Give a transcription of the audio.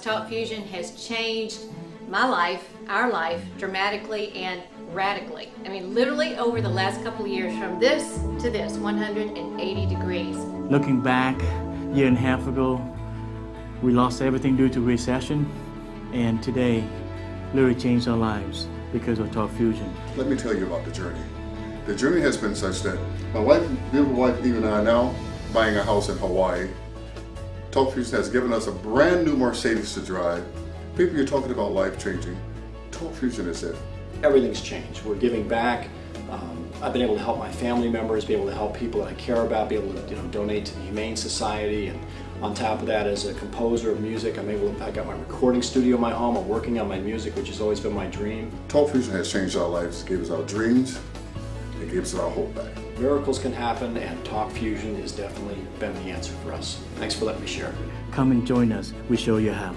Talk Fusion has changed my life, our life, dramatically and radically. I mean, literally over the last couple of years, from this to this, 180 degrees. Looking back, a year and a half ago, we lost everything due to recession, and today, literally changed our lives because of Talk Fusion. Let me tell you about the journey. The journey has been such that my wife, beautiful wife, Eve and I are now buying a house in Hawaii. Talk Fusion has given us a brand new Mercedes to drive. People, you're talking about life changing. Talk Fusion is it. Everything's changed. We're giving back. Um, I've been able to help my family members, be able to help people that I care about, be able to you know, donate to the Humane Society. And on top of that, as a composer of music, I'm able to, I got my recording studio in my home. I'm working on my music, which has always been my dream. Talk Fusion has changed our lives. Gave us our dreams. It gives us our hope back. Miracles can happen, and Talk Fusion has definitely been the answer for us. Thanks for letting me share. Come and join us, we show you how.